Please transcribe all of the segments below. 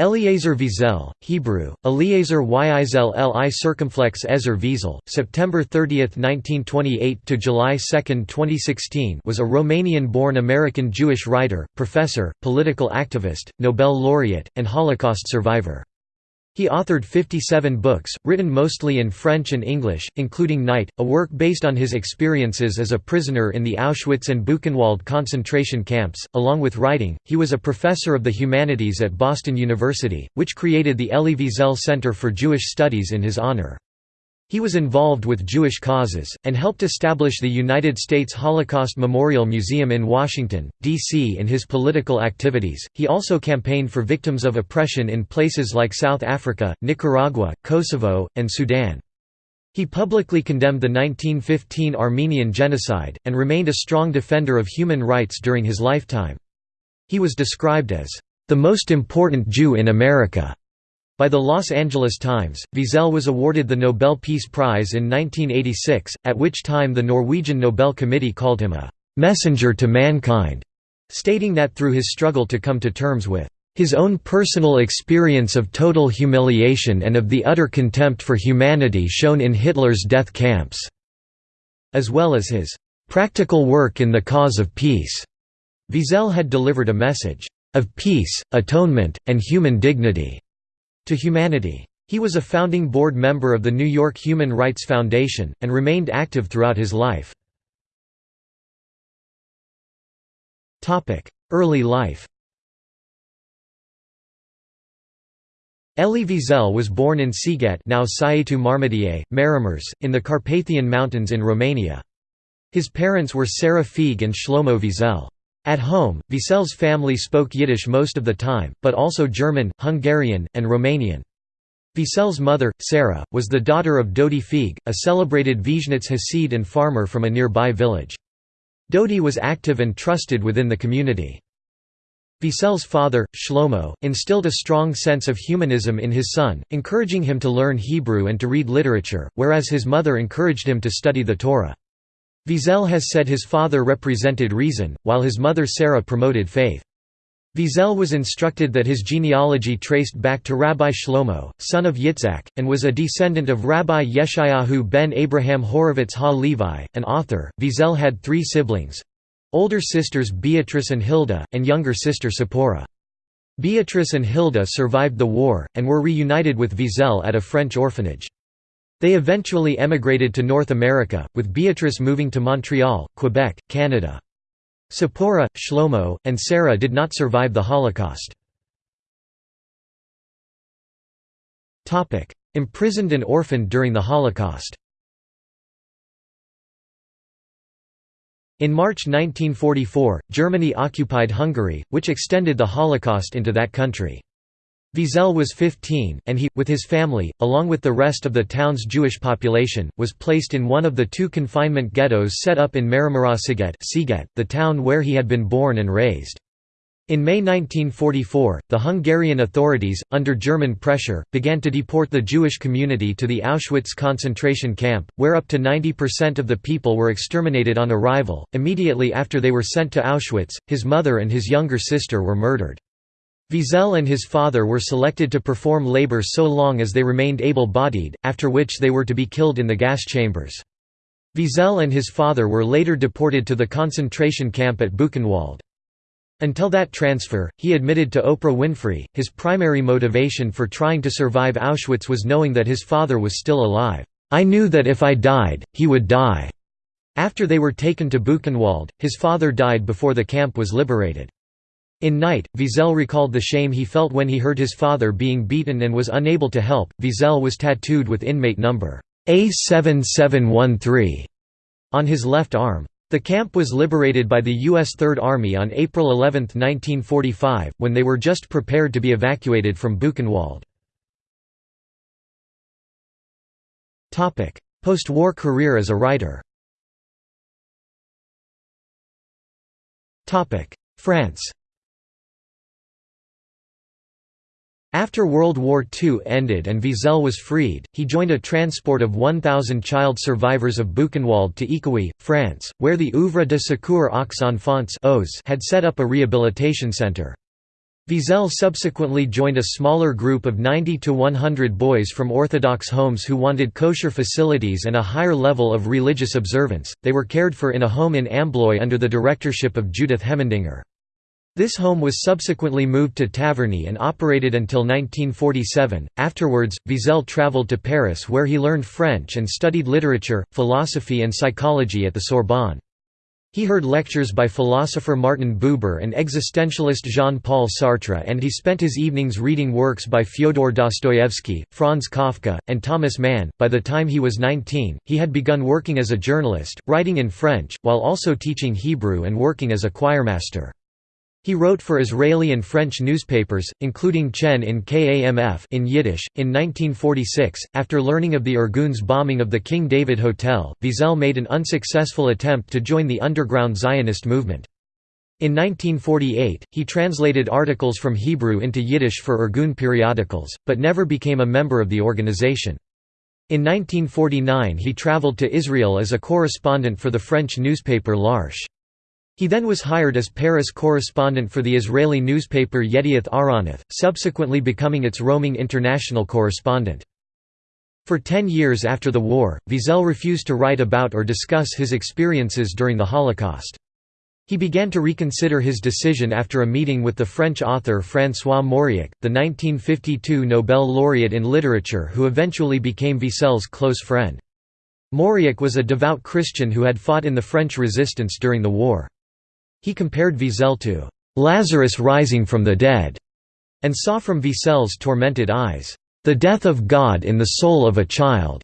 Eliezer Wiesel, Hebrew, Eliezer Yizel Li circumflex Ezer Wiesel, September 30, 1928 to July 2, 2016 was a Romanian-born American Jewish writer, professor, political activist, Nobel laureate, and Holocaust survivor. He authored 57 books, written mostly in French and English, including Night, a work based on his experiences as a prisoner in the Auschwitz and Buchenwald concentration camps. Along with writing, he was a professor of the humanities at Boston University, which created the Elie Wiesel Center for Jewish Studies in his honor. He was involved with Jewish causes, and helped establish the United States Holocaust Memorial Museum in Washington, D.C. In his political activities, he also campaigned for victims of oppression in places like South Africa, Nicaragua, Kosovo, and Sudan. He publicly condemned the 1915 Armenian genocide, and remained a strong defender of human rights during his lifetime. He was described as, "...the most important Jew in America." By the Los Angeles Times, Wiesel was awarded the Nobel Peace Prize in 1986, at which time the Norwegian Nobel Committee called him a «messenger to mankind», stating that through his struggle to come to terms with his own personal experience of total humiliation and of the utter contempt for humanity shown in Hitler's death camps", as well as his «practical work in the cause of peace», Wiesel had delivered a message «of peace, atonement, and human dignity» to humanity. He was a founding board member of the New York Human Rights Foundation, and remained active throughout his life. Early life Elie Wiesel was born in Sighet now Sighetu Marmației, Maramureș, in the Carpathian Mountains in Romania. His parents were Sarah Feig and Shlomo Wiesel. At home, Wiesel's family spoke Yiddish most of the time, but also German, Hungarian, and Romanian. Wiesel's mother, Sarah, was the daughter of Dodi Feig, a celebrated Vizhnitz Hasid and farmer from a nearby village. Dodi was active and trusted within the community. Wiesel's father, Shlomo, instilled a strong sense of humanism in his son, encouraging him to learn Hebrew and to read literature, whereas his mother encouraged him to study the Torah. Wiesel has said his father represented reason, while his mother Sarah promoted faith. Wiesel was instructed that his genealogy traced back to Rabbi Shlomo, son of Yitzhak, and was a descendant of Rabbi Yeshayahu ben Abraham Horovitz ha-Levi, an author. Wiesel had three siblings older sisters Beatrice and Hilda, and younger sister Sephora. Beatrice and Hilda survived the war, and were reunited with Wiesel at a French orphanage. They eventually emigrated to North America, with Beatrice moving to Montreal, Quebec, Canada. Sephora, Shlomo, and Sarah did not survive the Holocaust. Imprisoned and orphaned during the Holocaust In March 1944, Germany occupied Hungary, which extended the Holocaust into that country. Wiesel was 15, and he, with his family, along with the rest of the town's Jewish population, was placed in one of the two confinement ghettos set up in Maramarossziget the town where he had been born and raised. In May 1944, the Hungarian authorities, under German pressure, began to deport the Jewish community to the Auschwitz concentration camp, where up to 90% of the people were exterminated on arrival. Immediately after they were sent to Auschwitz, his mother and his younger sister were murdered. Wiesel and his father were selected to perform labor so long as they remained able-bodied, after which they were to be killed in the gas chambers. Wiesel and his father were later deported to the concentration camp at Buchenwald. Until that transfer, he admitted to Oprah Winfrey, his primary motivation for trying to survive Auschwitz was knowing that his father was still alive. I knew that if I died, he would die. After they were taken to Buchenwald, his father died before the camp was liberated. In Night, Wiesel recalled the shame he felt when he heard his father being beaten and was unable to help. Wiesel was tattooed with inmate number A7713 on his left arm. The camp was liberated by the U.S. Third Army on April 11, 1945, when they were just prepared to be evacuated from Buchenwald. Post-war career as a writer France After World War II ended and Wiesel was freed, he joined a transport of 1,000 child survivors of Buchenwald to Écouis, France, where the Œuvre de Secours aux Enfants had set up a rehabilitation centre. Wiesel subsequently joined a smaller group of 90 to 100 boys from Orthodox homes who wanted kosher facilities and a higher level of religious observance. They were cared for in a home in Ambloy under the directorship of Judith Hemendinger. This home was subsequently moved to Taverny and operated until 1947. Afterwards, Wiesel traveled to Paris where he learned French and studied literature, philosophy, and psychology at the Sorbonne. He heard lectures by philosopher Martin Buber and existentialist Jean-Paul Sartre and he spent his evenings reading works by Fyodor Dostoevsky, Franz Kafka, and Thomas Mann. By the time he was 19, he had begun working as a journalist, writing in French, while also teaching Hebrew and working as a choirmaster. He wrote for Israeli and French newspapers, including Tsien in Kamf in Yiddish. In 1946, after learning of the Irgun's bombing of the King David Hotel, Wiesel made an unsuccessful attempt to join the underground Zionist movement. In 1948, he translated articles from Hebrew into Yiddish for Irgun periodicals, but never became a member of the organization. In 1949 he traveled to Israel as a correspondent for the French newspaper L'Arche. He then was hired as Paris correspondent for the Israeli newspaper Yedioth Ahronoth, subsequently becoming its roaming international correspondent. For ten years after the war, Wiesel refused to write about or discuss his experiences during the Holocaust. He began to reconsider his decision after a meeting with the French author François Mauriac, the 1952 Nobel laureate in literature who eventually became Wiesel's close friend. Mauriac was a devout Christian who had fought in the French resistance during the war. He compared Wiesel to Lazarus rising from the dead, and saw from Wiesel's tormented eyes, the death of God in the soul of a child.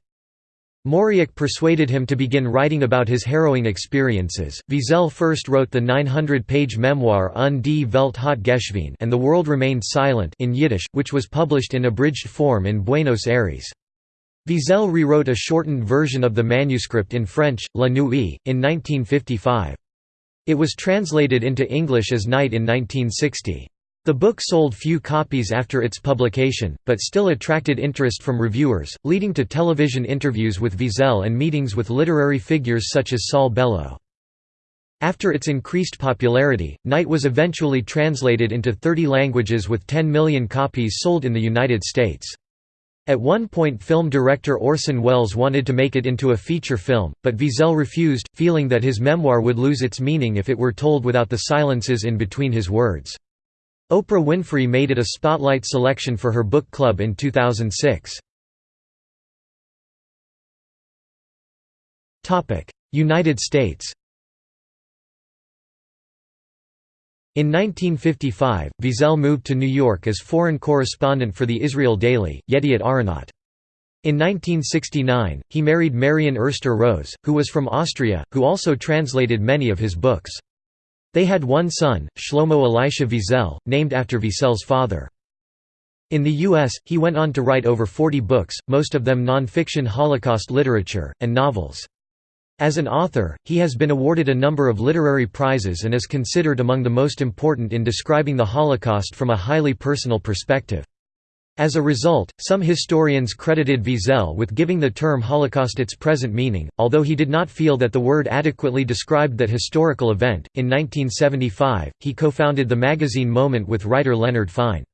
Mauriac persuaded him to begin writing about his harrowing experiences. Wiesel first wrote the 900-page memoir Un di velt hot geshvign and The World Remained Silent in Yiddish, which was published in abridged form in Buenos Aires. Wiesel rewrote a shortened version of the manuscript in French, La Nuit, in 1955. It was translated into English as Night in 1960. The book sold few copies after its publication, but still attracted interest from reviewers, leading to television interviews with Wiesel and meetings with literary figures such as Saul Bellow. After its increased popularity, Night was eventually translated into 30 languages with 10 million copies sold in the United States. At one point film director Orson Welles wanted to make it into a feature film, but Wiesel refused, feeling that his memoir would lose its meaning if it were told without the silences in between his words. Oprah Winfrey made it a spotlight selection for her book club in 2006. United States In 1955, Wiesel moved to New York as foreign correspondent for the Israel Daily, Yedioth Ahronoth. In 1969, he married Marion Erster Rose, who was from Austria, who also translated many of his books. They had one son, Shlomo Elisha Wiesel, named after Wiesel's father. In the U.S., he went on to write over 40 books, most of them non-fiction Holocaust literature, and novels. As an author, he has been awarded a number of literary prizes and is considered among the most important in describing the Holocaust from a highly personal perspective. As a result, some historians credited Wiesel with giving the term Holocaust its present meaning, although he did not feel that the word adequately described that historical event. In 1975, he co founded the magazine Moment with writer Leonard Fine.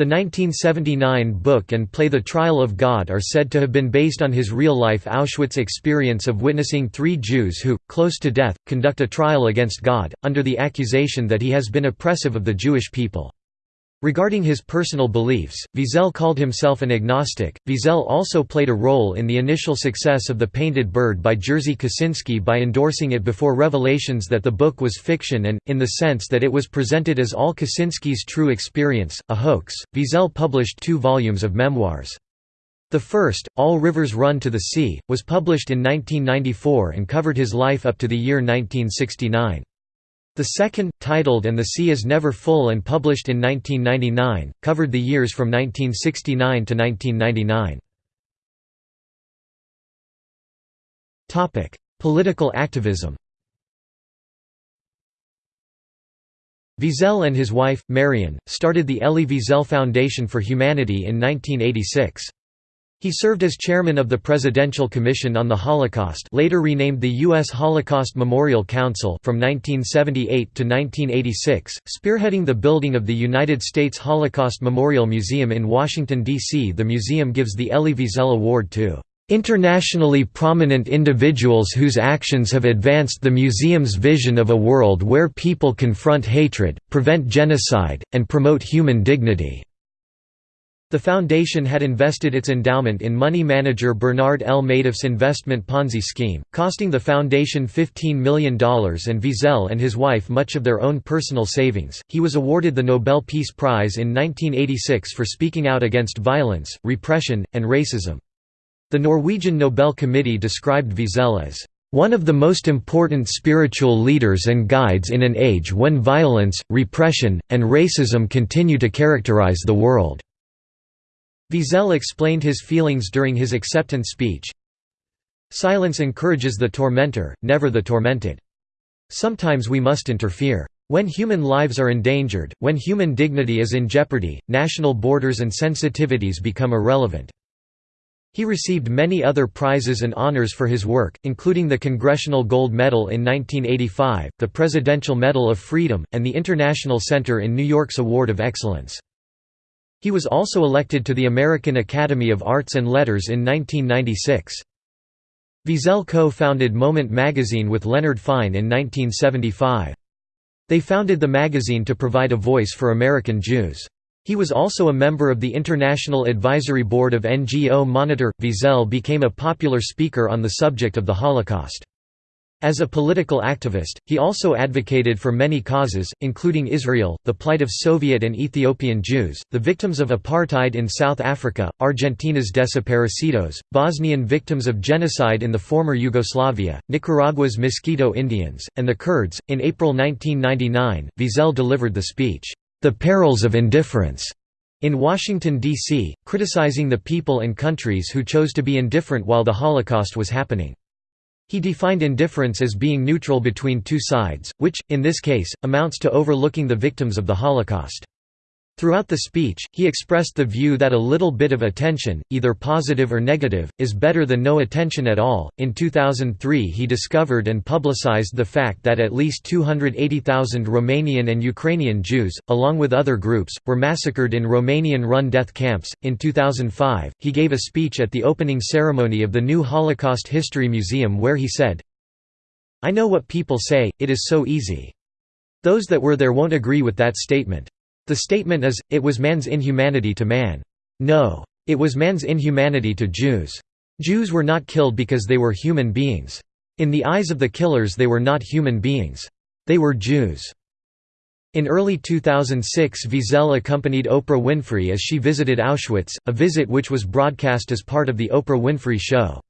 The 1979 book and play The Trial of God are said to have been based on his real-life Auschwitz experience of witnessing three Jews who, close to death, conduct a trial against God, under the accusation that he has been oppressive of the Jewish people. Regarding his personal beliefs, Wiesel called himself an agnostic. Wiesel also played a role in the initial success of The Painted Bird by Jerzy Kosinski by endorsing it before revelations that the book was fiction and, in the sense that it was presented as all Kosinski's true experience, a hoax. Wiesel published two volumes of memoirs. The first, All Rivers Run to the Sea, was published in 1994 and covered his life up to the year 1969. The second, titled And the Sea is Never Full and published in 1999, covered the years from 1969 to 1999. Political activism Wiesel and his wife, Marion, started the Elie Wiesel Foundation for Humanity in 1986. He served as chairman of the Presidential Commission on the Holocaust later renamed the U.S. Holocaust Memorial Council from 1978 to 1986, spearheading the building of the United States Holocaust Memorial Museum in Washington, D.C. The museum gives the Elie Wiesel Award to Internationally prominent individuals whose actions have advanced the museum's vision of a world where people confront hatred, prevent genocide, and promote human dignity. The foundation had invested its endowment in money manager Bernard L. Madoff's investment Ponzi scheme, costing the foundation $15 million and Wiesel and his wife much of their own personal savings. He was awarded the Nobel Peace Prize in 1986 for speaking out against violence, repression, and racism. The Norwegian Nobel Committee described Wiesel as one of the most important spiritual leaders and guides in an age when violence, repression, and racism continue to characterize the world. Wiesel explained his feelings during his acceptance speech. Silence encourages the tormentor, never the tormented. Sometimes we must interfere. When human lives are endangered, when human dignity is in jeopardy, national borders and sensitivities become irrelevant. He received many other prizes and honors for his work, including the Congressional Gold Medal in 1985, the Presidential Medal of Freedom, and the International Center in New York's Award of Excellence. He was also elected to the American Academy of Arts and Letters in 1996. Wiesel co-founded Moment magazine with Leonard Fine in 1975. They founded the magazine to provide a voice for American Jews. He was also a member of the International Advisory Board of NGO Monitor. Wiesel became a popular speaker on the subject of the Holocaust. As a political activist, he also advocated for many causes, including Israel, the plight of Soviet and Ethiopian Jews, the victims of apartheid in South Africa, Argentina's desaparecidos, Bosnian victims of genocide in the former Yugoslavia, Nicaragua's Miskito Indians, and the Kurds. In April 1999, Wiesel delivered the speech, The Perils of Indifference, in Washington, D.C., criticizing the people and countries who chose to be indifferent while the Holocaust was happening. He defined indifference as being neutral between two sides, which, in this case, amounts to overlooking the victims of the Holocaust. Throughout the speech, he expressed the view that a little bit of attention, either positive or negative, is better than no attention at all. In 2003, he discovered and publicized the fact that at least 280,000 Romanian and Ukrainian Jews, along with other groups, were massacred in Romanian run death camps. In 2005, he gave a speech at the opening ceremony of the new Holocaust History Museum where he said, I know what people say, it is so easy. Those that were there won't agree with that statement. The statement is, it was man's inhumanity to man. No. It was man's inhumanity to Jews. Jews were not killed because they were human beings. In the eyes of the killers they were not human beings. They were Jews. In early 2006 Wiesel accompanied Oprah Winfrey as she visited Auschwitz, a visit which was broadcast as part of The Oprah Winfrey Show.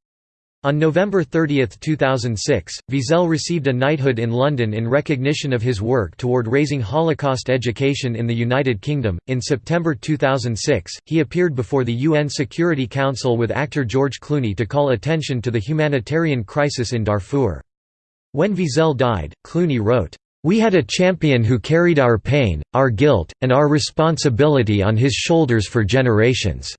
On November 30, 2006, Wiesel received a knighthood in London in recognition of his work toward raising Holocaust education in the United Kingdom. In September 2006, he appeared before the UN Security Council with actor George Clooney to call attention to the humanitarian crisis in Darfur. When Wiesel died, Clooney wrote, We had a champion who carried our pain, our guilt, and our responsibility on his shoulders for generations.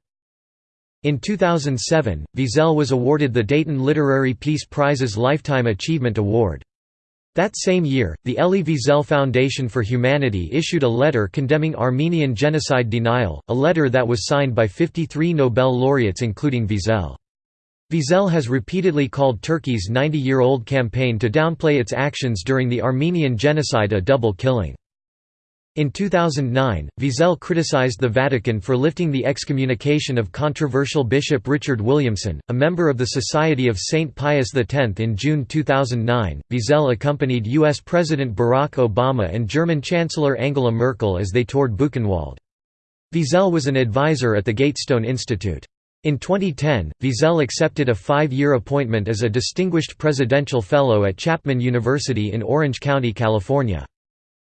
In 2007, Wiesel was awarded the Dayton Literary Peace Prize's Lifetime Achievement Award. That same year, the Elie Wiesel Foundation for Humanity issued a letter condemning Armenian genocide denial, a letter that was signed by 53 Nobel laureates including Wiesel. Wiesel has repeatedly called Turkey's 90-year-old campaign to downplay its actions during the Armenian genocide a double killing. In 2009, Wiesel criticized the Vatican for lifting the excommunication of controversial Bishop Richard Williamson, a member of the Society of St. Pius X. In June 2009, Wiesel accompanied U.S. President Barack Obama and German Chancellor Angela Merkel as they toured Buchenwald. Wiesel was an advisor at the Gatestone Institute. In 2010, Wiesel accepted a five-year appointment as a Distinguished Presidential Fellow at Chapman University in Orange County, California.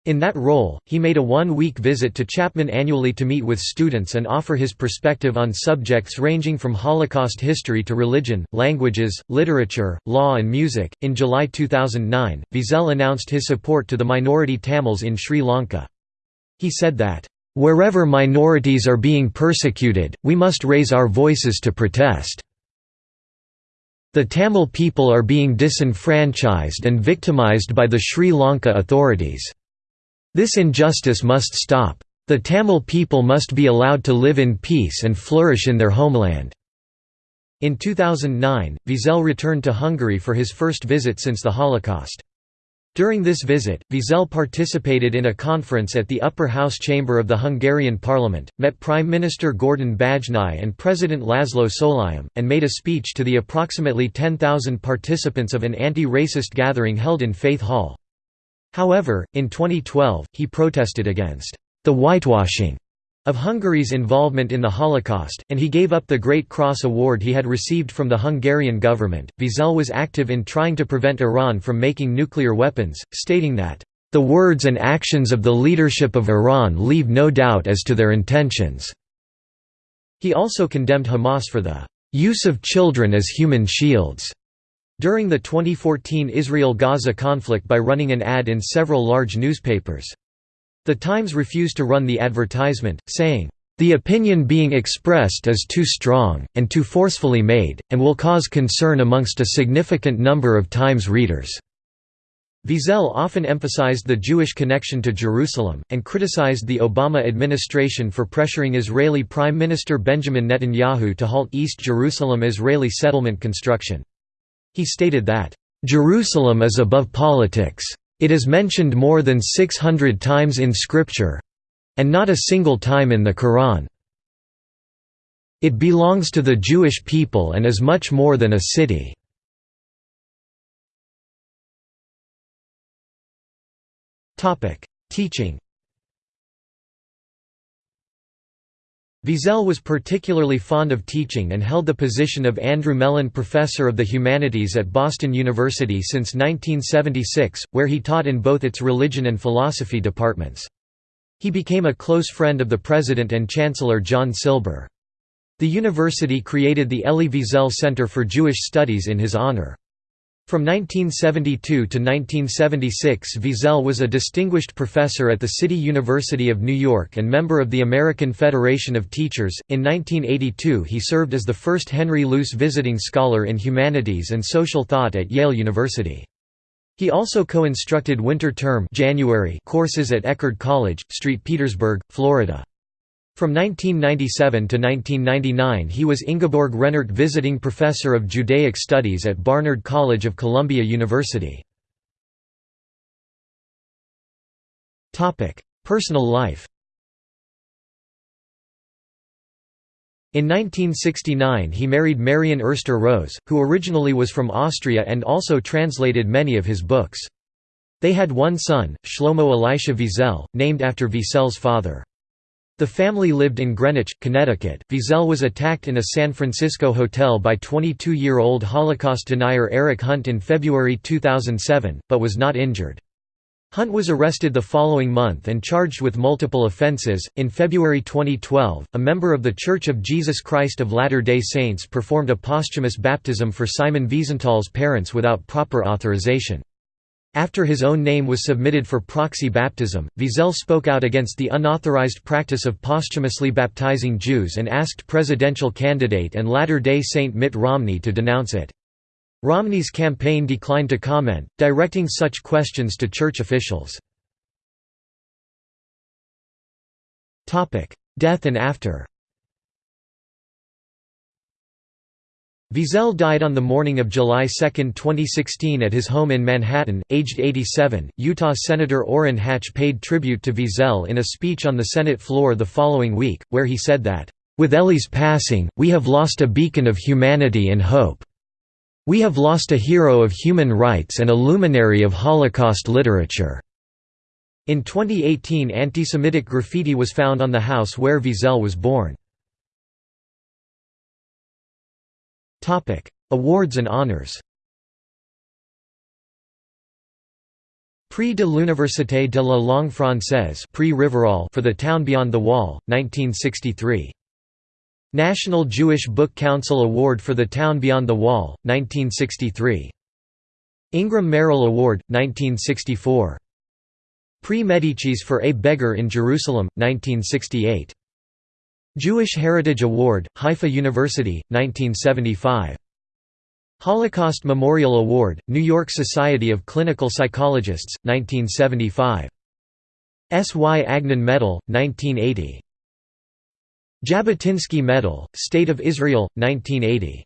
In that role, he made a one-week visit to Chapman annually to meet with students and offer his perspective on subjects ranging from Holocaust history to religion, languages, literature, law and music. In July 2009, Wiesel announced his support to the minority Tamils in Sri Lanka. He said that, "...wherever minorities are being persecuted, we must raise our voices to protest." The Tamil people are being disenfranchised and victimized by the Sri Lanka authorities. This injustice must stop. The Tamil people must be allowed to live in peace and flourish in their homeland. In 2009, Wiesel returned to Hungary for his first visit since the Holocaust. During this visit, Wiesel participated in a conference at the upper house chamber of the Hungarian parliament, met Prime Minister Gordon Bajnai and President Laszlo Solyom, and made a speech to the approximately 10,000 participants of an anti-racist gathering held in Faith Hall. However, in 2012, he protested against the whitewashing of Hungary's involvement in the Holocaust, and he gave up the Great Cross Award he had received from the Hungarian government. Wiesel was active in trying to prevent Iran from making nuclear weapons, stating that, The words and actions of the leadership of Iran leave no doubt as to their intentions. He also condemned Hamas for the use of children as human shields during the 2014 Israel-Gaza conflict by running an ad in several large newspapers. The Times refused to run the advertisement, saying, "...the opinion being expressed is too strong, and too forcefully made, and will cause concern amongst a significant number of Times readers." Wiesel often emphasized the Jewish connection to Jerusalem, and criticized the Obama administration for pressuring Israeli Prime Minister Benjamin Netanyahu to halt East Jerusalem Israeli settlement construction. He stated that, "...Jerusalem is above politics. It is mentioned more than 600 times in Scripture—and not a single time in the Quran. It belongs to the Jewish people and is much more than a city. Teaching Wiesel was particularly fond of teaching and held the position of Andrew Mellon Professor of the Humanities at Boston University since 1976, where he taught in both its religion and philosophy departments. He became a close friend of the president and chancellor John Silber. The university created the Elie Wiesel Center for Jewish Studies in his honor. From 1972 to 1976 Wiesel was a distinguished professor at the City University of New York and member of the American Federation of Teachers. In 1982 he served as the first Henry Luce Visiting Scholar in Humanities and Social Thought at Yale University. He also co-instructed winter term January courses at Eckerd College, St. Petersburg, Florida. From 1997 to 1999 he was Ingeborg Rennert Visiting Professor of Judaic Studies at Barnard College of Columbia University. Personal life In 1969 he married Marion Erster Rose, who originally was from Austria and also translated many of his books. They had one son, Shlomo Elisha Wiesel, named after Wiesel's father. The family lived in Greenwich, Connecticut. Wiesel was attacked in a San Francisco hotel by 22-year-old Holocaust denier Eric Hunt in February 2007, but was not injured. Hunt was arrested the following month and charged with multiple offenses. In February 2012, a member of The Church of Jesus Christ of Latter day Saints performed a posthumous baptism for Simon Wiesenthal's parents without proper authorization. After his own name was submitted for proxy baptism, Wiesel spoke out against the unauthorized practice of posthumously baptizing Jews and asked presidential candidate and Latter-day Saint Mitt Romney to denounce it. Romney's campaign declined to comment, directing such questions to church officials. Death and after Wiesel died on the morning of July 2, 2016 at his home in Manhattan, aged 87. Utah Senator Orrin Hatch paid tribute to Wiesel in a speech on the Senate floor the following week, where he said that, "...with Elie's passing, we have lost a beacon of humanity and hope. We have lost a hero of human rights and a luminary of Holocaust literature." In 2018 anti-Semitic graffiti was found on the house where Wiesel was born. Topic: Awards and honors. Prix de l'Université de la Langue Française Prix Rivarol for The Town Beyond the Wall, 1963. National Jewish Book Council Award for The Town Beyond the Wall, 1963. Ingram Merrill Award, 1964. Prix Medicis for a Beggar in Jerusalem, 1968. Jewish Heritage Award, Haifa University, 1975. Holocaust Memorial Award, New York Society of Clinical Psychologists, 1975. S. Y. Agnon Medal, 1980. Jabotinsky Medal, State of Israel, 1980.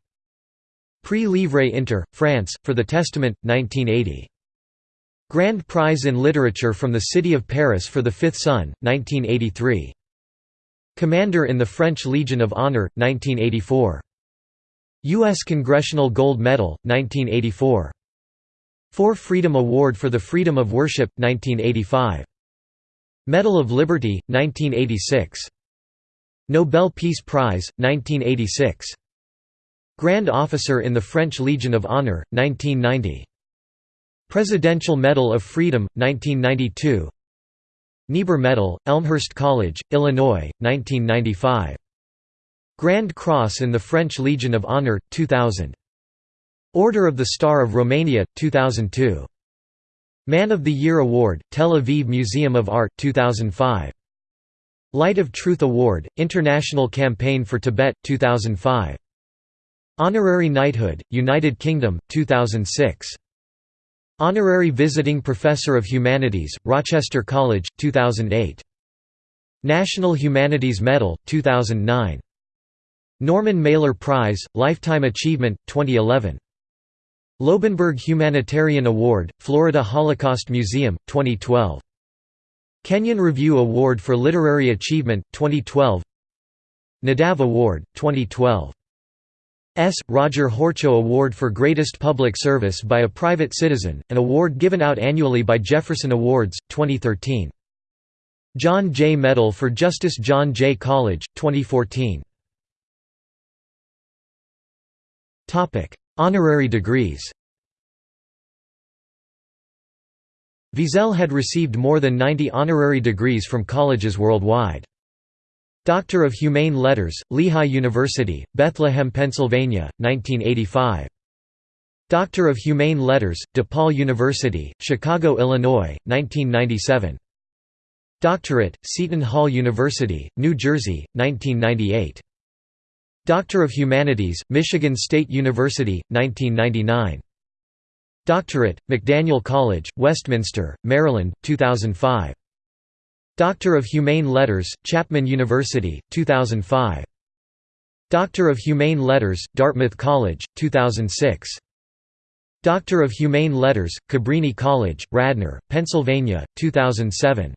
Prix Livre Inter, France, for the Testament, 1980. Grand Prize in Literature from the City of Paris for the Fifth Son, 1983. Commander in the French Legion of Honor, 1984. U.S. Congressional Gold Medal, 1984. Four Freedom Award for the Freedom of Worship, 1985. Medal of Liberty, 1986. Nobel Peace Prize, 1986. Grand Officer in the French Legion of Honor, 1990. Presidential Medal of Freedom, 1992. Niebuhr Medal, Elmhurst College, Illinois, 1995. Grand Cross in the French Legion of Honor, 2000. Order of the Star of Romania, 2002. Man of the Year Award, Tel Aviv Museum of Art, 2005. Light of Truth Award, International Campaign for Tibet, 2005. Honorary Knighthood, United Kingdom, 2006. Honorary Visiting Professor of Humanities, Rochester College, 2008. National Humanities Medal, 2009. Norman Mailer Prize, Lifetime Achievement, 2011. Loebenberg Humanitarian Award, Florida Holocaust Museum, 2012. Kenyon Review Award for Literary Achievement, 2012 Nadav Award, 2012 S. Roger Horchow Award for Greatest Public Service by a Private Citizen, an award given out annually by Jefferson Awards, 2013. John Jay Medal for Justice John Jay College, 2014 Honorary degrees Wiesel had received more than 90 honorary degrees from colleges worldwide. Doctor of Humane Letters, Lehigh University, Bethlehem, Pennsylvania, 1985. Doctor of Humane Letters, DePaul University, Chicago, Illinois, 1997. Doctorate, Seton Hall University, New Jersey, 1998. Doctor of Humanities, Michigan State University, 1999. Doctorate, McDaniel College, Westminster, Maryland, 2005. Doctor of Humane Letters, Chapman University, 2005. Doctor of Humane Letters, Dartmouth College, 2006. Doctor of Humane Letters, Cabrini College, Radnor, Pennsylvania, 2007.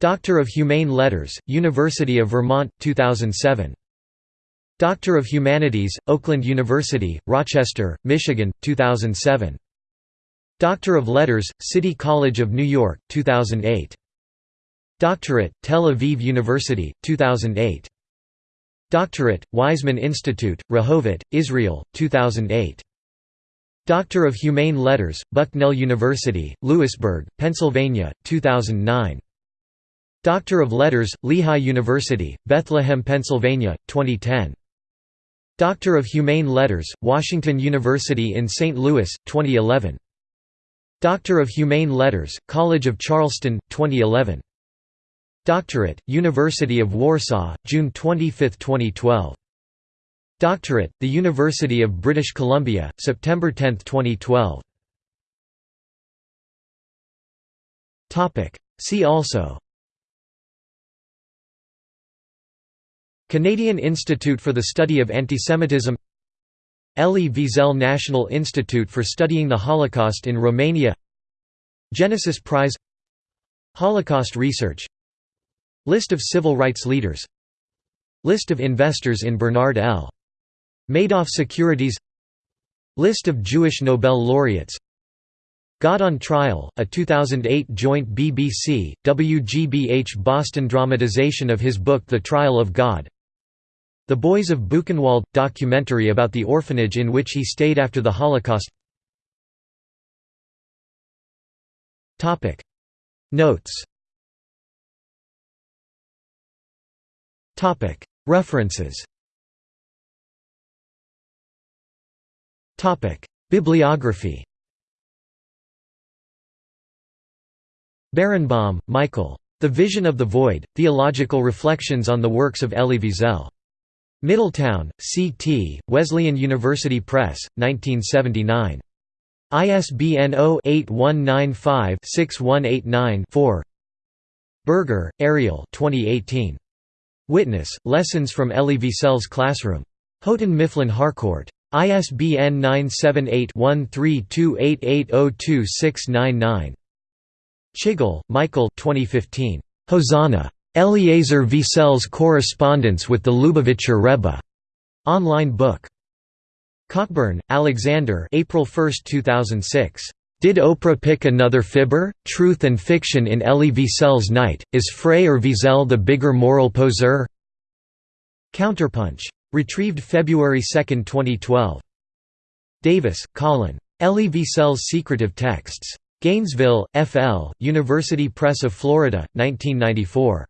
Doctor of Humane Letters, University of Vermont, 2007. Doctor of Humanities, Oakland University, Rochester, Michigan, 2007. Doctor of Letters, City College of New York, 2008. Doctorate, Tel Aviv University, 2008. Doctorate, Weizmann Institute, Rehovot, Israel, 2008. Doctor of Humane Letters, Bucknell University, Lewisburg, Pennsylvania, 2009. Doctor of Letters, Lehigh University, Bethlehem, Pennsylvania, 2010. Doctor of Humane Letters, Washington University in St. Louis, 2011. Doctor of Humane Letters, College of Charleston, 2011. Doctorate, University of Warsaw, June 25, 2012. Doctorate, the University of British Columbia, September 10, 2012. See also. Canadian Institute for the Study of Antisemitism. Elie Wiesel National Institute for Studying the Holocaust in Romania. Genesis Prize. Holocaust Research List of civil rights leaders. List of investors in Bernard L. Madoff Securities. List of Jewish Nobel laureates. God on Trial, a 2008 joint BBC, WGBH Boston dramatization of his book The Trial of God. The Boys of Buchenwald – documentary about the orphanage in which he stayed after the Holocaust. Notes References Bibliography Berenbaum, Michael. The Vision of the Void, Theological Reflections on the Works of Elie Wiesel. Middletown, C.T., Wesleyan University Press, 1979. ISBN 0-8195-6189-4 Berger, Ariel 2018. Witness, Lessons from Elie Wiesel's Classroom. Houghton Mifflin Harcourt. ISBN 978-1328802699. Chigel, Michael 2015. Hosanna. Eliezer Wiesel's Correspondence with the Lubavitcher Rebbe. Online book. Cockburn, Alexander April 1, 2006. Did Oprah pick another fibber? Truth and Fiction in Elie Wiesel's Night, Is Frey or Wiesel the bigger moral poseur? Counterpunch. Retrieved February 2, 2012. Davis, Colin. Elie Wiesel's Secretive Texts. Gainesville, FL, University Press of Florida, 1994.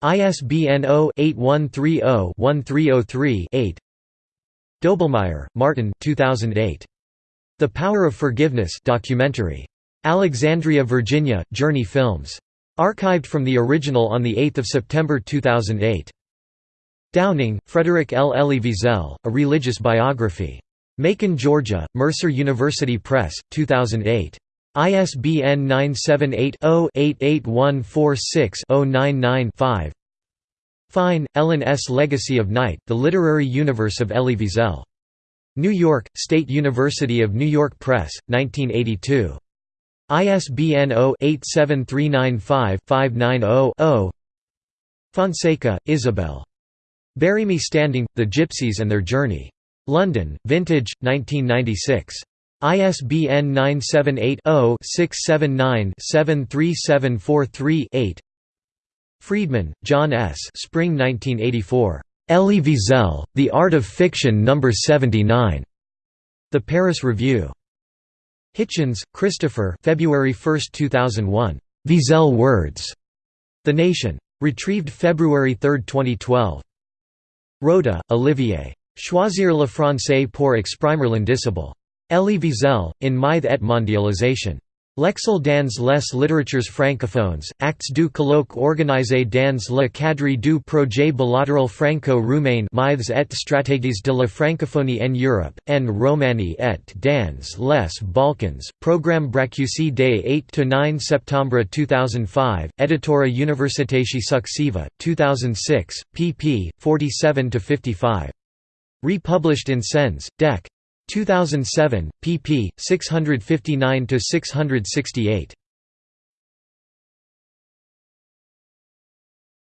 ISBN 0-8130-1303-8 Doblmeier, Martin 2008. The Power of Forgiveness documentary. Alexandria, Virginia, Journey Films. Archived from the original on 8 September 2008. Downing, Frederick L. Elie Wiesel, A Religious Biography. Macon, Georgia, Mercer University Press, 2008. ISBN 978-0-88146-099-5 Fine, Ellen S. Legacy of Night, The Literary Universe of Elie Wiesel. New York, State University of New York Press, 1982. ISBN 0-87395-590-0 Fonseca, Isabel. Bury Me Standing, The Gypsies and Their Journey. London, Vintage, 1996. ISBN 978-0-679-73743-8 Friedman, John S. Spring 1984. Elie Wiesel, The Art of Fiction No. 79. The Paris Review. Hitchens, Christopher February 1, 2001. Wiesel Words. The Nation. Retrieved February 3, 2012. Rota, Olivier. Choisir le français pour exprimer l'indicible. Elie Wiesel, in Mythe et Mondialisation. L'Exil dans les literatures francophones, actes du colloque organisé dans le cadre du projet bilatéral franco-roumain Mythes et stratégies de la francophonie en Europe, en Roumanie et dans les Balkans, programme Brancusi des 8–9 septembre 2005, Editora Universitatea Successiva, 2006, pp. 47–55. Republished in Sens, Dec. 2007, pp. 659 to 668.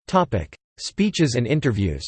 Topic: Speeches and interviews.